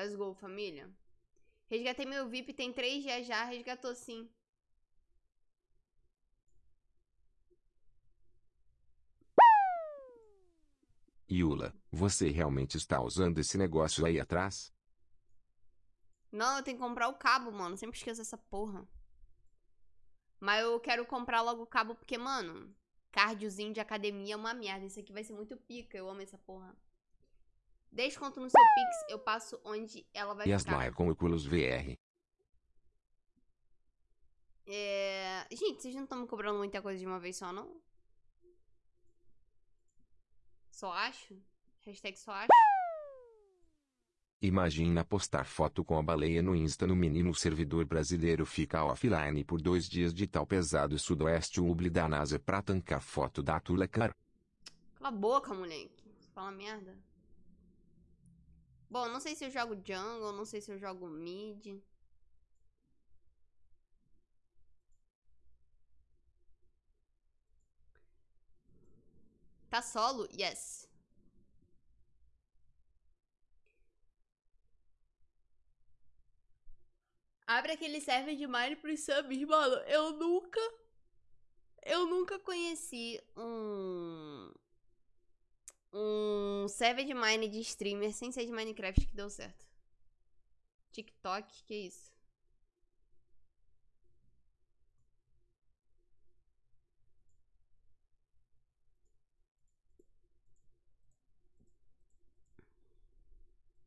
Let's go, família. Resgatei meu VIP, tem três dias já, resgatou sim. Yula, você realmente está usando esse negócio aí atrás? Não, eu tenho que comprar o cabo, mano. Sempre esqueço essa porra. Mas eu quero comprar logo o cabo porque, mano, cardiozinho de academia é uma merda. Isso aqui vai ser muito pica. Eu amo essa porra. Desconto no seu Pix, eu passo onde ela vai as ficar. com Oculus VR? É... Gente, vocês não estão me cobrando muita coisa de uma vez só, não? Só acho? Hashtag só acho? Imagina postar foto com a baleia no Insta no menino o servidor brasileiro fica offline por dois dias de tal pesado sudoeste ubli da NASA pra tancar foto da Tula cara. Cala a boca, moleque. Fala merda. Bom, não sei se eu jogo jungle, não sei se eu jogo mid. Tá solo? Yes. Abre aquele server de Mine pros subs, mano. Eu nunca. Eu nunca conheci um. Um de mine de streamer sem ser de Minecraft que deu certo. TikTok, que isso?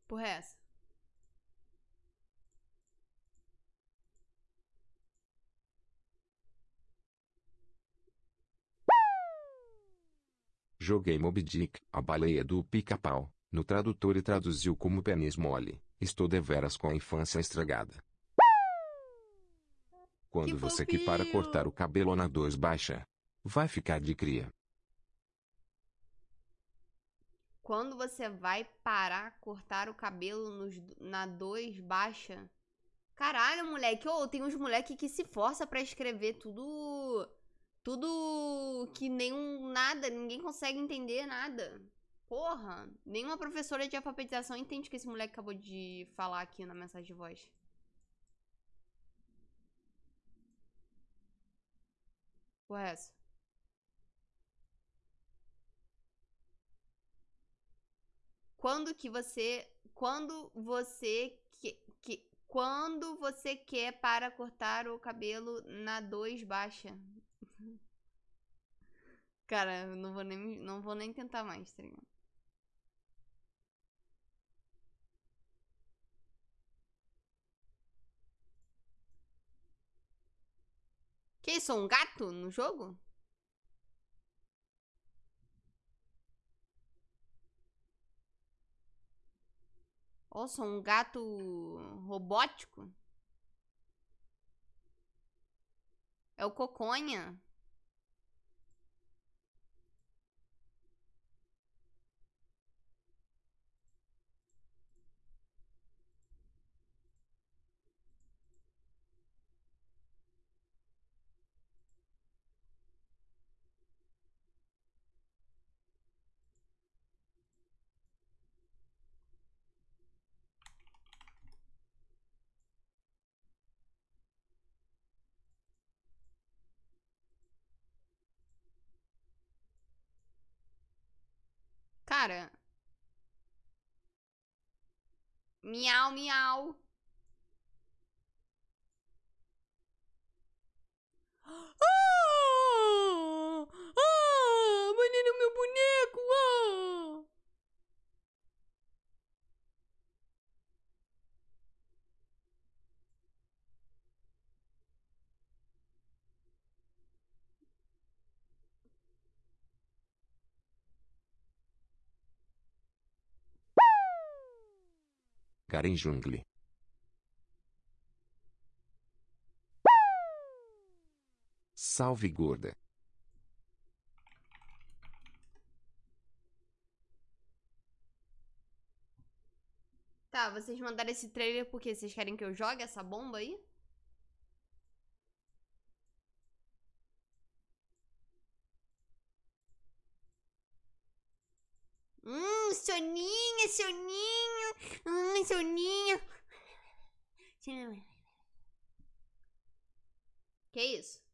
Porra é essa? Joguei Moby Dick, a baleia do pica-pau, no tradutor e traduziu como pênis mole. Estou deveras com a infância estragada. Quando Que você que para cortar o cabelo na 2 baixa, vai ficar de cria. Quando você vai parar, cortar o cabelo nos, na 2 baixa. Caralho, moleque. Ô, tem uns moleque que se força pra escrever tudo. Tudo que nenhum. Nada. Ninguém consegue entender nada. Porra. Nenhuma professora de alfabetização entende o que esse moleque acabou de falar aqui na mensagem de voz. Porra, é essa? Quando que você. Quando você. Que, que, quando você quer para cortar o cabelo na 2 baixa. Cara, não vou nem, não vou nem tentar mais, tá ligado? Que isso? Um gato no jogo? Ou sou um gato robótico? É o Coconha? Cara. Miau, miau. Ah! Ah! Menino, meu boneco! Ah! Karen Jungle. Salve gorda. Tá, vocês mandaram esse trailer porque vocês querem que eu jogue essa bomba aí? Hum, soninho, soninho. Hum, soninho. Que isso?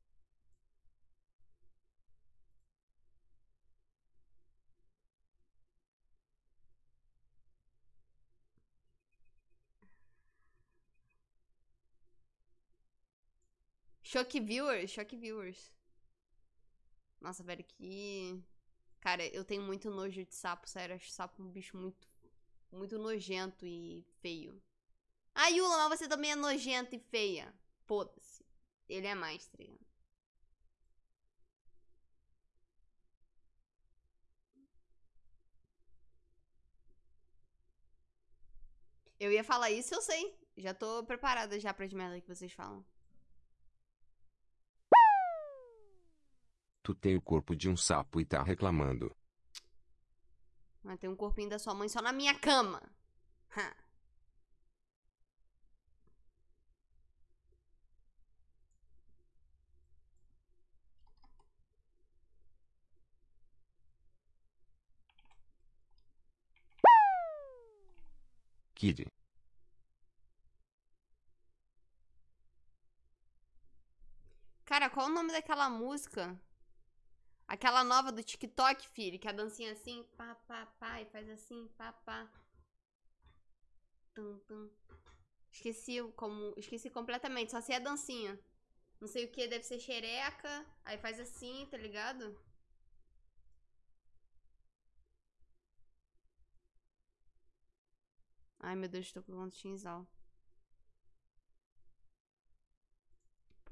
Choque viewers, choque viewers. Nossa, velho, que. Cara, eu tenho muito nojo de sapo, sério. Acho sapo um bicho muito. Muito nojento e feio. Ah, Yula, mas você também é nojenta e feia. Foda-se. Ele é mais, tá? Eu ia falar isso, eu sei. Já tô preparada já pra de merda que vocês falam. Tu tem o corpo de um sapo e tá reclamando. Mas tem um corpinho da sua mãe só na minha cama. Ha. Kid. Cara, qual o nome daquela música? Aquela nova do TikTok, filho, que a dancinha assim, pá, pá, pá, e faz assim, pá, pá. Tum, tum. Esqueci como. Esqueci completamente, só sei a dancinha. Não sei o que, deve ser xereca. Aí faz assim, tá ligado? Ai, meu Deus, tô com tinzal.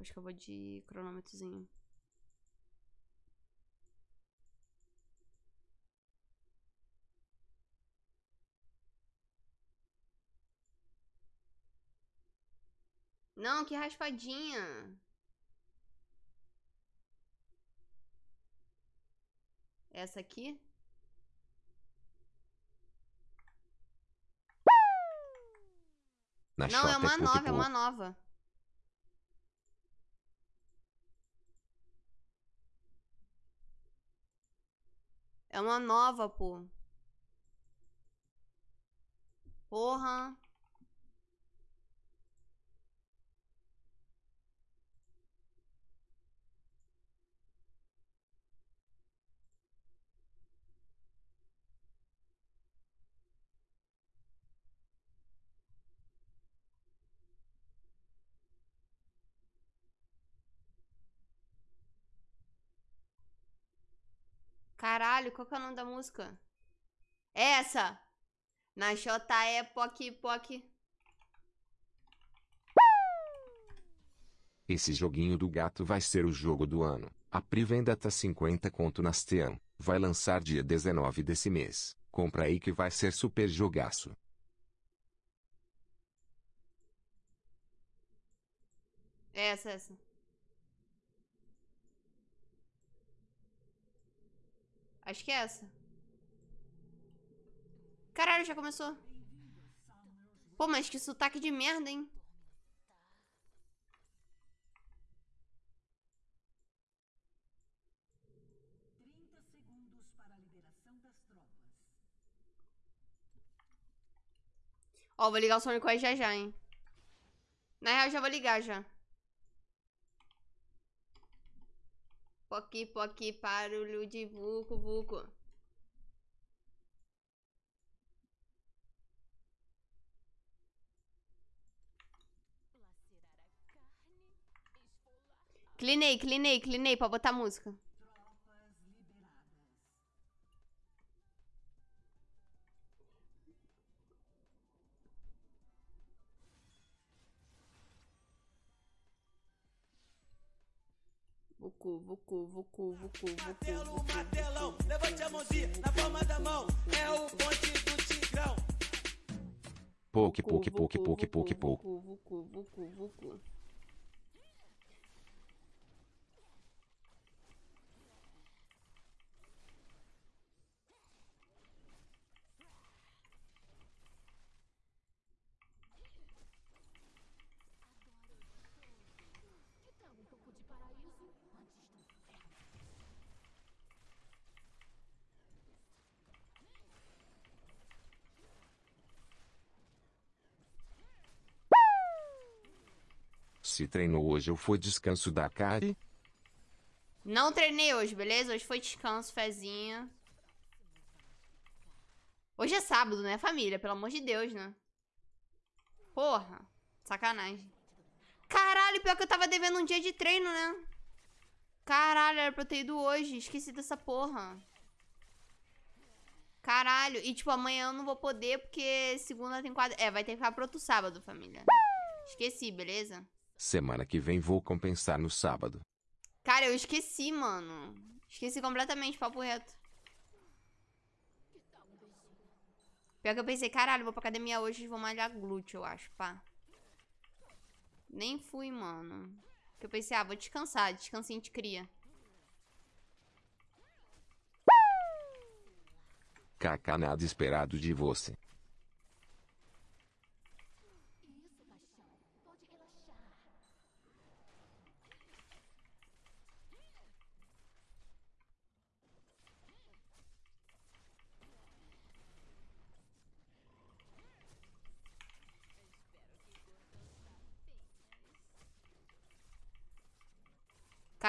Acho que eu vou de cronômetrozinho. Não, que raspadinha. Essa aqui? Na Não, chota é uma nova, é uma nova. É uma nova, pô. Porra. Caralho, qual que é o nome da música? Essa! Na Xota é Poc Poc. Esse joguinho do gato vai ser o jogo do ano. A pré-venda tá 50 conto nas Team. Vai lançar dia 19 desse mês. Compra aí que vai ser super jogaço. Essa, essa. Acho que é essa. Caralho, já começou. Pô, mas que sotaque de merda, hein? Ó, vou ligar o Sonic aí já já, hein? Na real, já vou ligar já. Poqui, poqui, barulho de vucu, vucu. Clinei, clinei, clinei pra botar música. Vucu, vucu, vucu, vucu, vucu, Martelo, vucu, martelão, levante a mãozinha na palma da mão. É o ponte do Tigrão. Vucu, poke, poke, vucu, poke, poke, vucu, vucu, vucu, vucu, Você treinou hoje ou foi descanso da Kari? Não treinei hoje, beleza? Hoje foi descanso, fezinha. Hoje é sábado, né, família? Pelo amor de Deus, né? Porra, sacanagem. Caralho, pior que eu tava devendo um dia de treino, né? Caralho, era pra eu ter ido hoje. Esqueci dessa porra. Caralho. E, tipo, amanhã eu não vou poder porque segunda tem quadro... É, vai ter que ficar pro outro sábado, família. Esqueci, beleza? Semana que vem vou compensar no sábado. Cara, eu esqueci, mano. Esqueci completamente, papo reto. Pior que eu pensei, caralho, vou pra academia hoje e vou malhar glúteo, eu acho, pá. Nem fui, mano. Porque eu pensei, ah, vou descansar, descansinho de cria. Kaká nada esperado de você.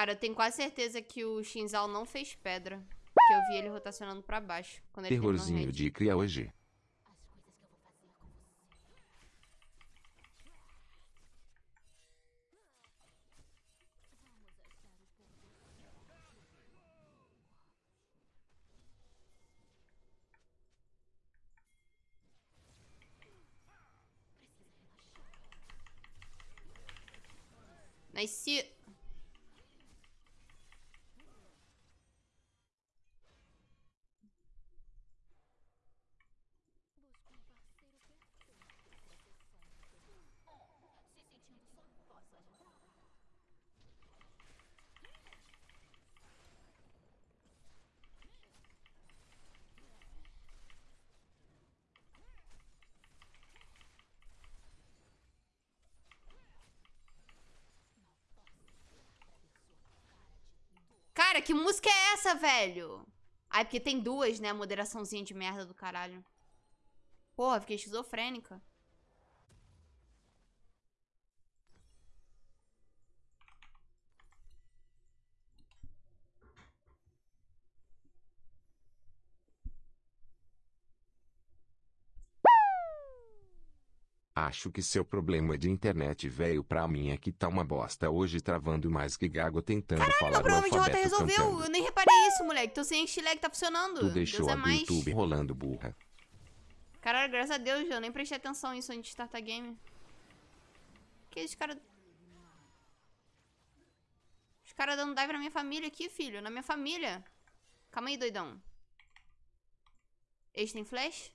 Cara, eu tenho quase certeza que o Shinzal não fez pedra. Porque eu vi ele rotacionando pra baixo. Quando ele Terrorzinho de cria hoje. Nice. Cara, que música é essa, velho? Ai, porque tem duas, né? Moderaçãozinha de merda do caralho. Porra, fiquei esquizofrênica. Acho que seu problema é de internet velho pra mim é que tá uma bosta hoje travando mais que gago tentando falar Meu problema de rota resolveu. cantando. Eu nem reparei isso, moleque. Tô sem lag, tá funcionando. Tu deixou Deus é a do mais. YouTube rolando burra. Caralho, graças a Deus, eu nem prestei atenção nisso antes de startar game. Que esse cara... Os caras dando dive na minha família aqui, filho. Na minha família. Calma aí, doidão. Eles têm flash?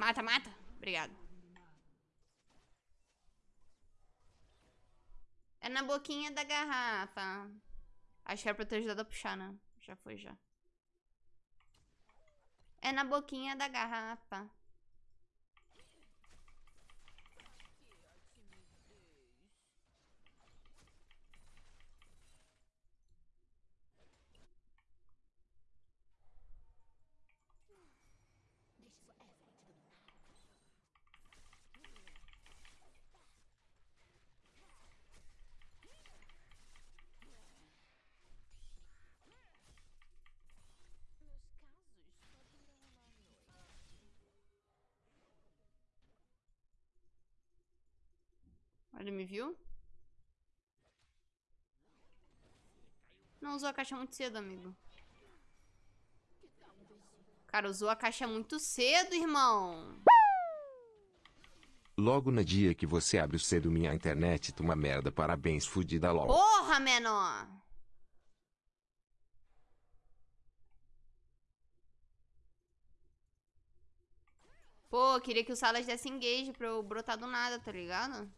Mata, mata. Obrigado. É na boquinha da garrafa. Acho que era pra ter ajudado a puxar, né? Já foi, já. É na boquinha da garrafa. Ele me viu? Não usou a caixa muito cedo, amigo. Cara, usou a caixa muito cedo, irmão. Logo no dia que você abre cedo minha internet, tu uma merda, parabéns, fudida LOL. Porra, menor. Pô, queria que o Salas desse engage pra eu brotar do nada, tá ligado?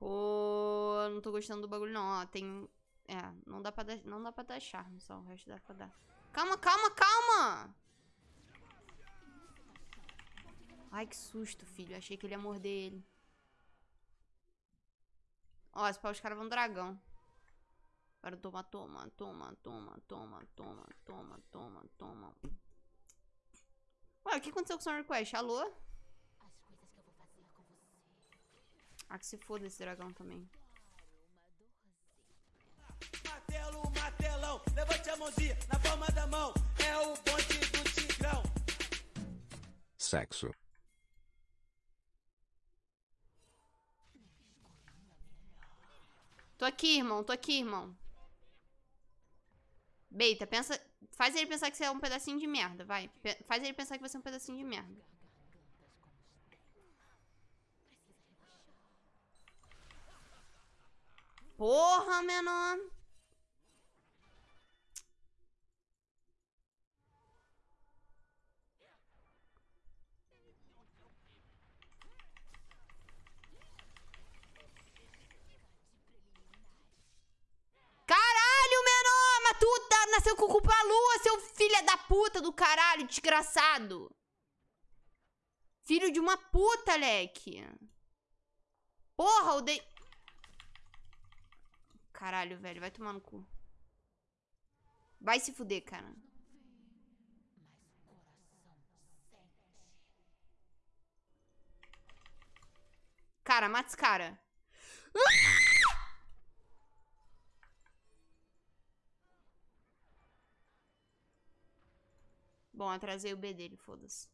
Pô, eu não tô gostando do bagulho não, ó, tem... É, não dá pra dar, não dá pra dar charme só, o resto dá pra dar. Calma, calma, calma! Ai, que susto, filho. Achei que ele ia morder ele. Ó, esse pau os caras vão dragão. Agora toma, toma, toma, toma, toma, toma, toma, toma, toma. Ué, o que aconteceu com o Summer Request? Alô? Ah, que se foda esse dragão também. Martelo, martelão, levante a mãozinha na palma da mão. É o bonde do Tigrão. Sexo. Tô aqui, irmão. Tô aqui, irmão. Beita, pensa... Faz ele pensar que você é um pedacinho de merda, vai. Pe- Faz ele pensar que você é um pedacinho de merda. Porra, menor. Caralho, menor! Mas tu tá- nasceu com culpa a lua, seu filho da puta do caralho, desgraçado! Filho de uma puta, leque. Porra, o de... Caralho, velho, vai tomar no cu. Vai se fuder, cara. Cara, mata esse cara. Bom, atrasei o B dele, foda-se.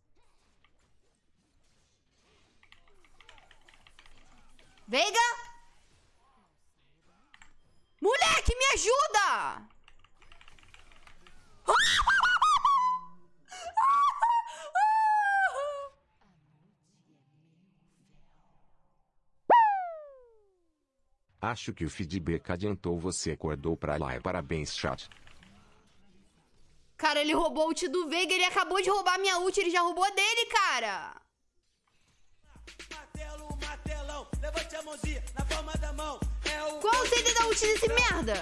Veiga! Moleque, me ajuda! Acho que o feedback adiantou você acordou pra lá. Parabéns, chat. Cara, ele roubou a ult do Veiga, ele acabou de roubar a minha ult, ele já roubou dele, cara. Levante a mãozinha na palma da mão. É o Qual o CD da ult desse merda?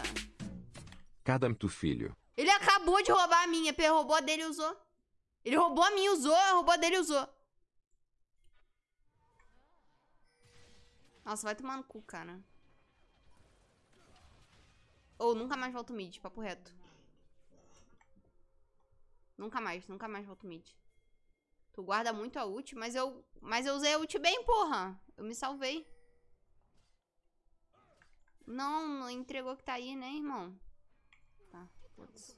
Cadamto filho. Ele acabou de roubar a minha, ele roubou a dele e usou. Ele roubou a minha, usou, roubou a dele e usou. Nossa, vai tomar no cu, cara. Ou nunca mais volto mid, papo reto. Nunca mais, nunca mais volto mid. Tu guarda muito a ult, mas eu, mas eu usei a ult bem, porra. Eu me salvei. Não, não entregou que tá aí, né, irmão? Tá, foda-se.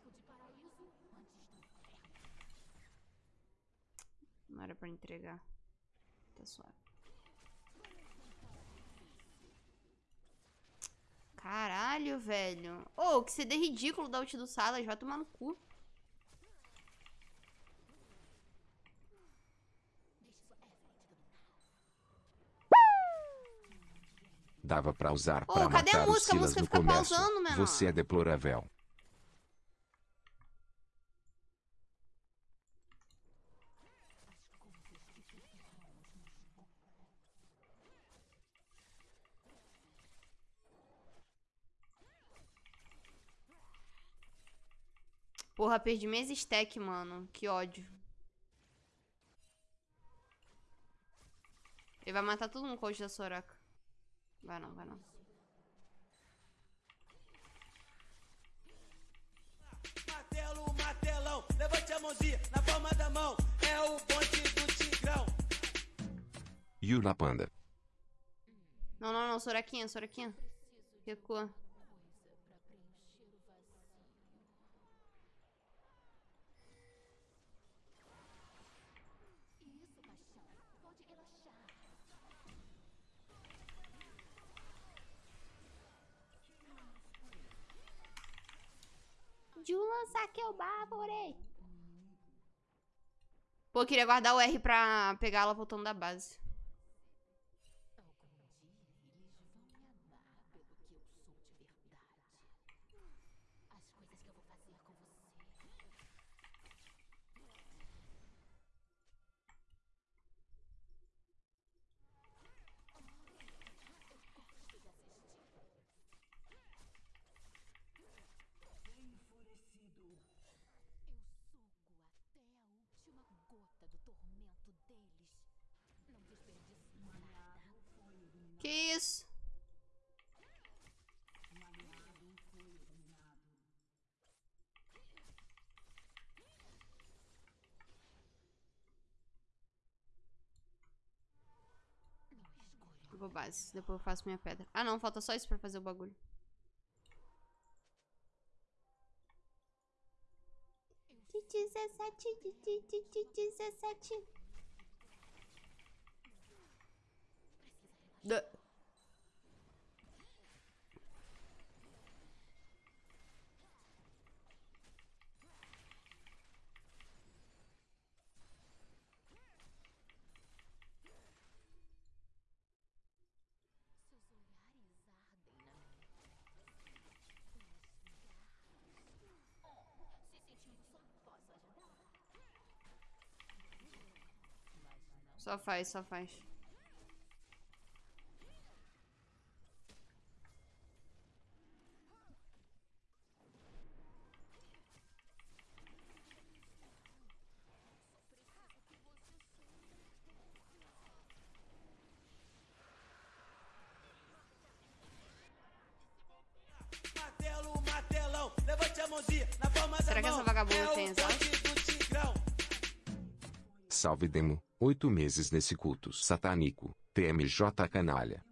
Não era pra entregar. Tá suave. Caralho, velho. Ô, que CD ridículo da ult do Salas. Vai tomar no cu. Dava pra usar Ô, pra cadê a matar música? A os Silas música no fica comércio. pausando, menor. Você é deplorável. Porra, perdi minhas stack, mano. Que ódio. Ele vai matar todo mundo com o da Soraka. Vai não, vai não. Martelo, martelão, levante a mãozinha na palma da mão. É o bonde do Tigrão. Yula Panda. Não, não, não. Soraquinha, Soraquinha. Recua. Julan saqueu bárbore. Pô, eu queria guardar o R pra pegar ela voltando da base. Que isso? Eu vou base, depois eu faço minha pedra. Ah não, falta só isso pra fazer o bagulho. De 17, de, de, de, de 17. Da- Só faz, só faz. Demo, oito meses nesse culto satânico, TMJ canalha.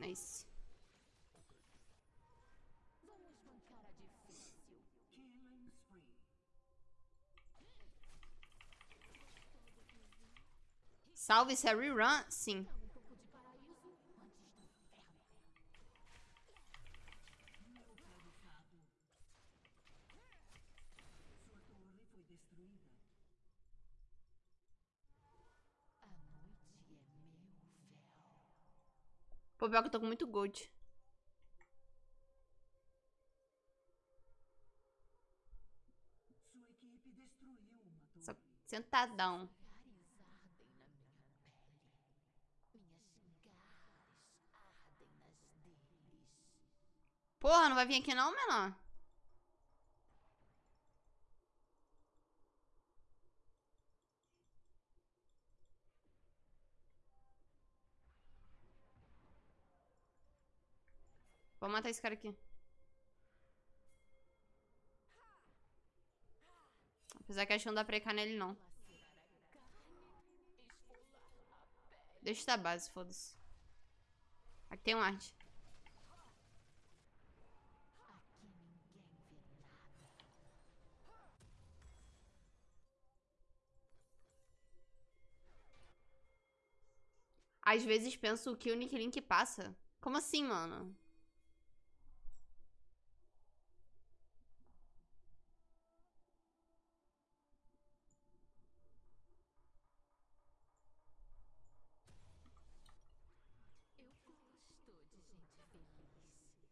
Nice. Salve, isso é rerun? Sim. Pô, pior que eu tô com muito gold. Só sentadão. Porra, não vai vir aqui não, menor? Vou matar esse cara aqui. Apesar que acho que não dá pra ir nele, não. Deixa da base, foda-se. Aqui tem um arte. Às vezes penso que o Nick Link passa. Como assim, mano?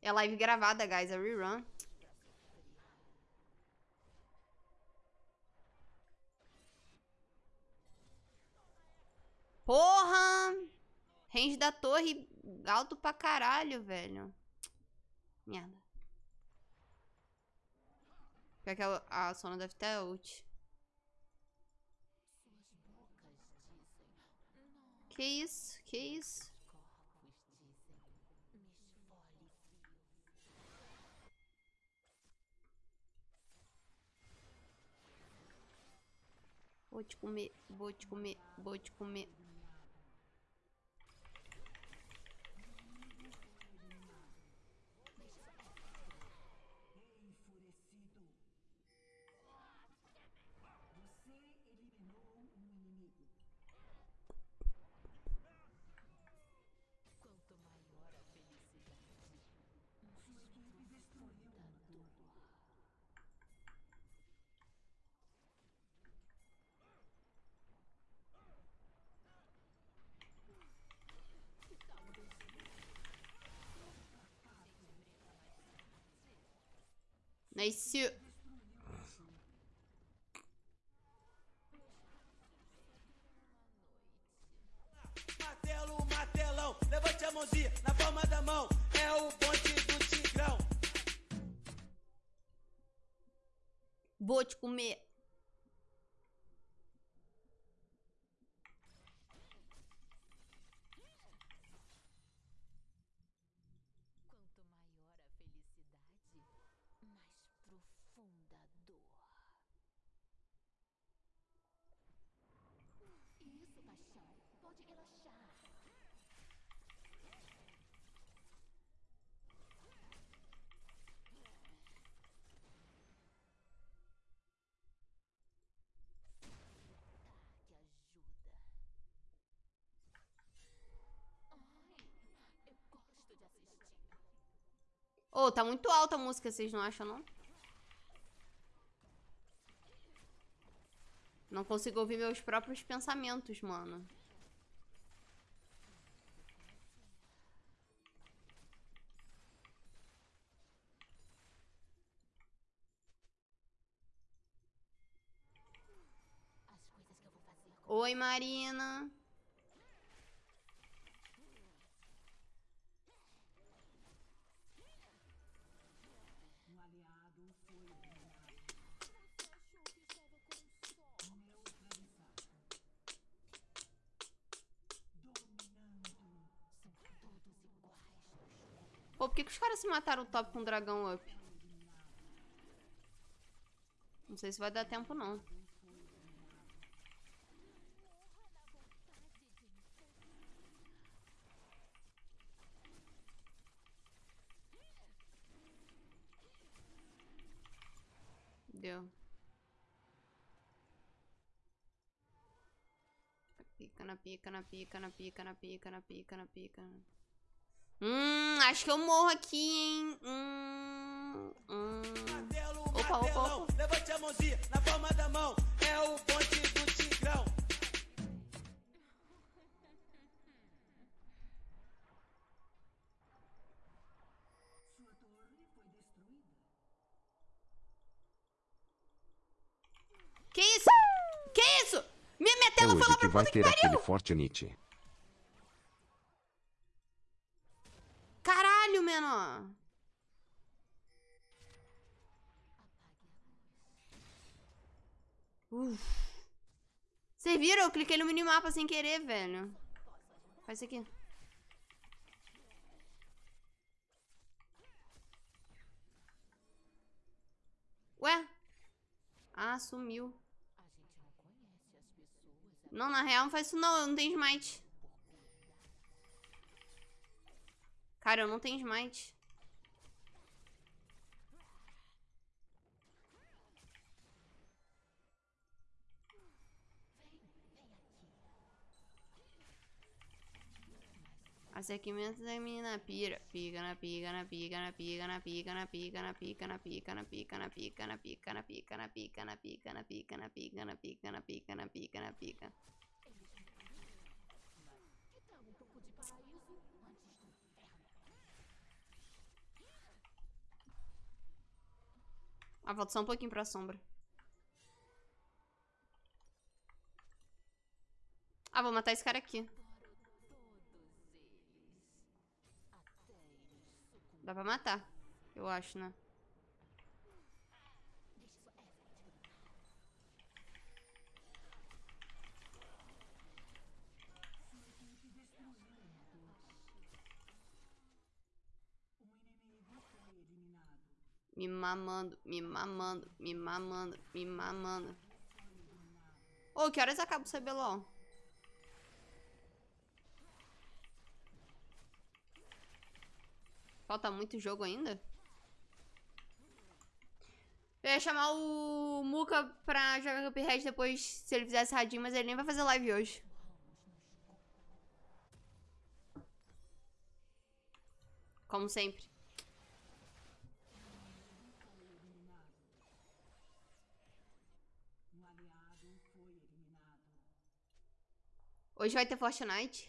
É live gravada, guys. É rerun. Range da torre alto pra caralho, velho. Merda. Pior que a, a Sona deve ter ult. Que isso? Que isso? Vou te comer, vou te comer, vou te comer. Nice. Martelo, matelão, levante a mãozinha na palma da mão. É o bote do Tigrão. Vou te comer. Ô, tá muito alta a música, vocês não acham, não? Não consigo ouvir meus próprios pensamentos, mano. Oi, Marina. Pô, por que, que os caras se mataram top com o dragão up? Não sei se vai dar tempo, não. Deu. Pica na pica, na pica, na pica, na pica, na pica, na pica. Hum, acho que eu morro aqui, hein? Hum, hum. Martelo, Opa, opa, martelão, opa. levante a mãozinha na palma da mão. É o bonde do Tigrão. Que isso? Que isso? Minha, minha É tela foi hoje lá que pra vai puta que ter pariu. aquele Fortnite. Vocês viram? Eu cliquei no minimapa sem querer, velho. Faz isso aqui. Ué? Ah, sumiu. Não, na real não faz isso não, eu não tenho smite. Cara, eu não tenho smite. Aquecimento da menina pira. Pica na pica, na pica, na pica, na pica, na pica, na pica, na pica, na pica, na pica, na pica, na pica, na pica, na pica, na pica, na pica, na pica, na pica, na pica, na pica. Um? Ah, volta só um pouquinho pra sombra. Ah, vou matar esse cara aqui. Dá pra matar. Eu acho, né? Me mamando, me mamando, me mamando, me mamando. Ô, que horas acaba o CBLOL? Falta muito jogo ainda? Eu ia chamar o Muka pra jogar Cuphead depois, se ele fizesse radinho, mas ele nem vai fazer live hoje. Como sempre. Hoje vai ter Fortnite.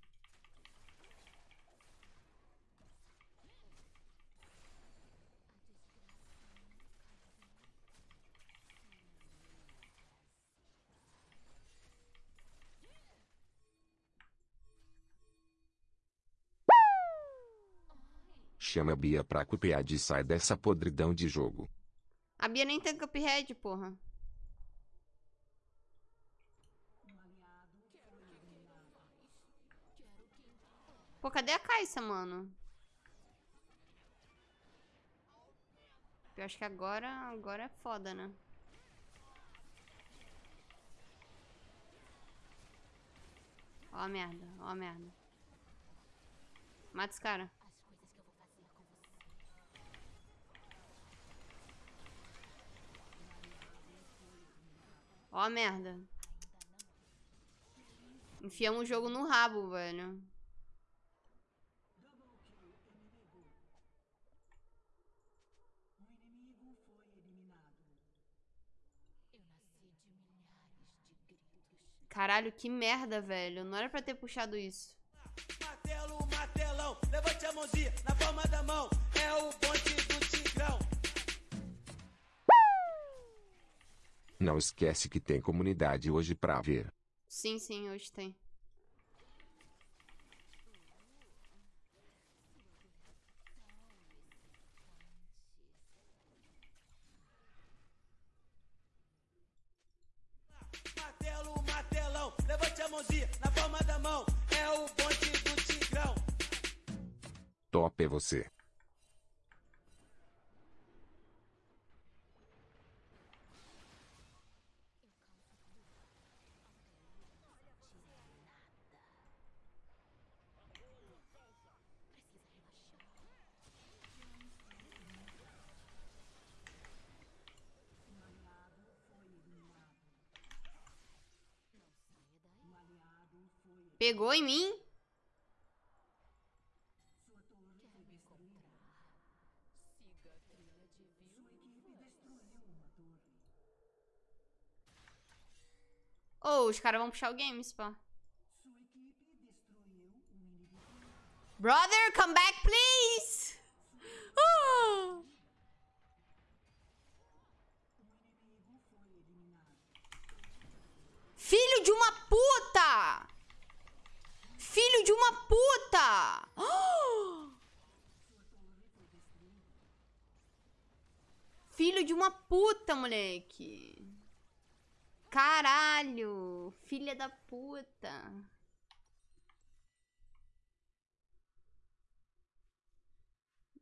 Chama a Bia pra Cuphead e sai dessa podridão de jogo. A Bia nem tem Cuphead, porra. Pô, cadê a Caixa, mano? Eu acho que agora, agora é foda, né? Ó a merda, ó a merda. Mata esse cara. Ó a merda. Enfiamos o jogo no rabo, velho. Caralho, que merda, velho. Não era pra ter puxado isso. Martelo, martelão, levante a mãozinha na palma da mão. É o bonde Não esquece que tem comunidade hoje pra ver. Sim, sim, hoje tem. Martelo, martelão, levante a mãozinha na palma da mão. É o bonde do Tigrão. Top é você. Pegou em mim? Oh, os caras vão puxar o game, pá. Brother, come back, please! Ah! Filho de uma puta! Filho de uma puta! Filho de uma puta, moleque! Caralho! Filha da puta!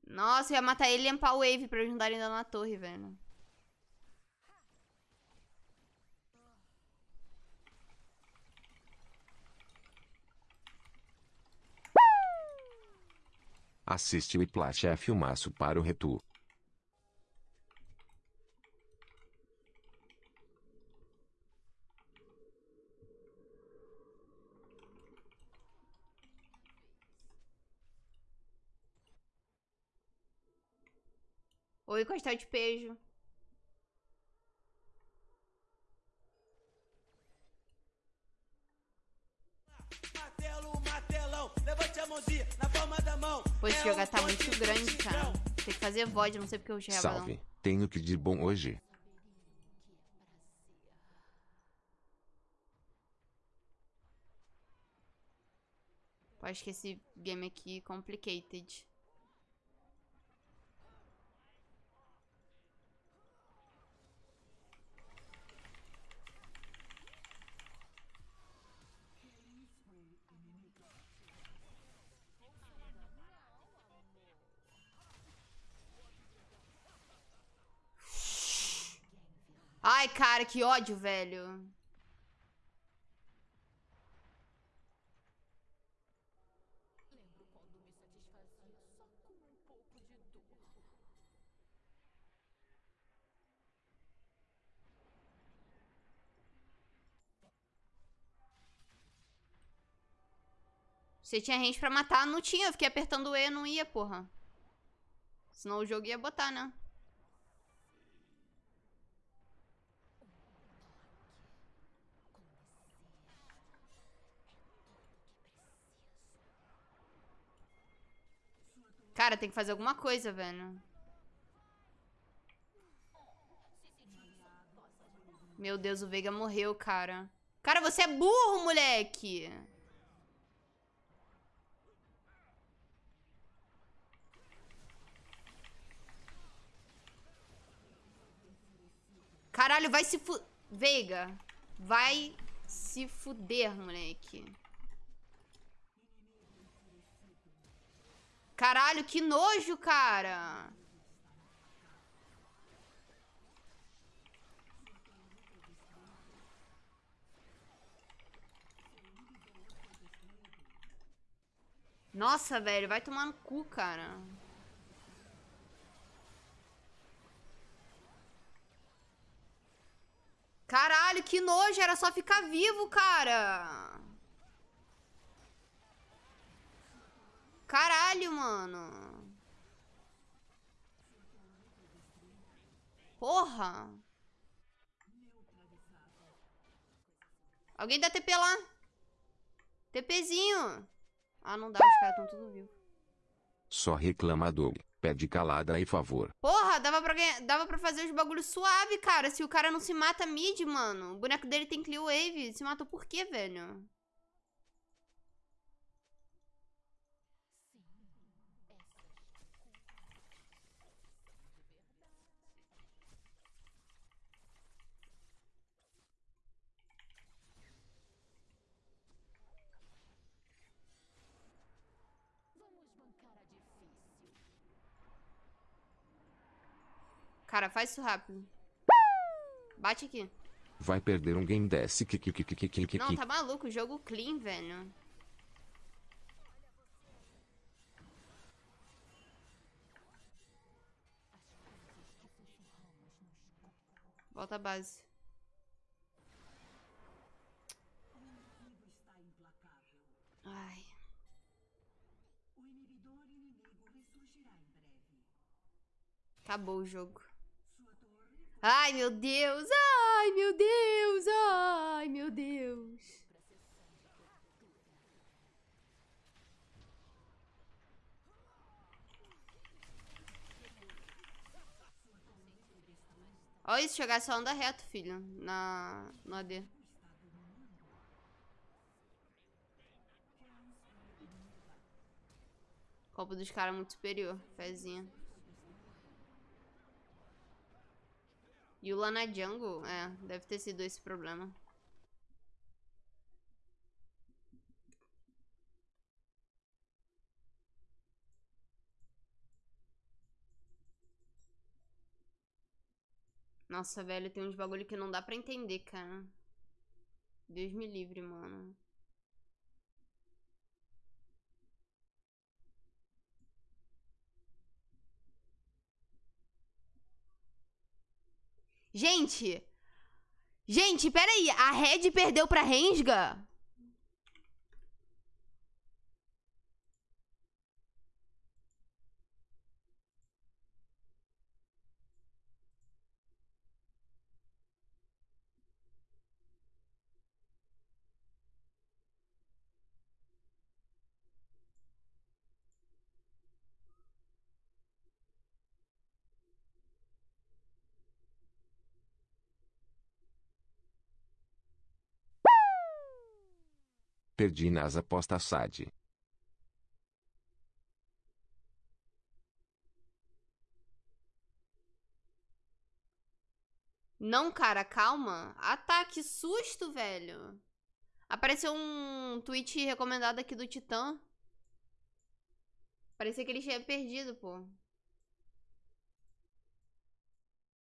Nossa, eu ia matar ele e limpar o Wave pra darem dano na torre, velho. Assiste o Iplash é filmaço para o Retu. Oi, Costel de Pejo. Pô, esse jogo tá muito grande, cara. Tem que fazer VOD, não sei porque eu já Salve. Tenho que de bom hoje. Pô, Acho que esse game aqui é complicated. Ai, cara, que ódio, velho. Você tinha range pra matar? Não tinha, eu fiquei apertando E, não ia, porra. Senão o jogo ia botar, né? Cara, tem que fazer alguma coisa, velho. Meu Deus, o Veiga morreu, cara. Cara, você é burro, moleque! Caralho, vai se fu... Veiga, vai se fuder, moleque. Caralho, que nojo, cara. Nossa, velho, vai tomar no cu, cara. Caralho, que nojo, era só ficar vivo, cara. Caralho, mano. Porra. Alguém dá TP lá. TPzinho. Ah, não dá, os caras estão tudo vivos. Só reclamador. Pede calada aí, favor. Porra, dava pra, ganhar- dava pra fazer os bagulhos suave, cara. Se o cara não se mata mid, mano. O boneco dele tem clear wave. Se matou por quê, velho? Cara, faz isso rápido. Bate aqui. Vai perder um game desse. Não, tá maluco. Jogo clean, velho. Volta à base. Ai. Acabou o jogo. Ai, meu Deus! Ai, meu Deus! Ai, meu Deus! Olha isso, chegar só anda reto, filho. Na, no AD. Copa dos caras muito superior. Fezinha. Yula na jungle? É, deve ter sido esse problema. Nossa, velho, tem uns bagulho que não dá pra entender, cara. Deus me livre, mano. Gente! Gente, peraí. A Red perdeu pra Rensga? Perdi nas apostas SAD. Não, cara, calma. Ah tá, que susto, velho. Apareceu um tweet recomendado aqui do Titã. Parecia que ele tinha perdido, pô.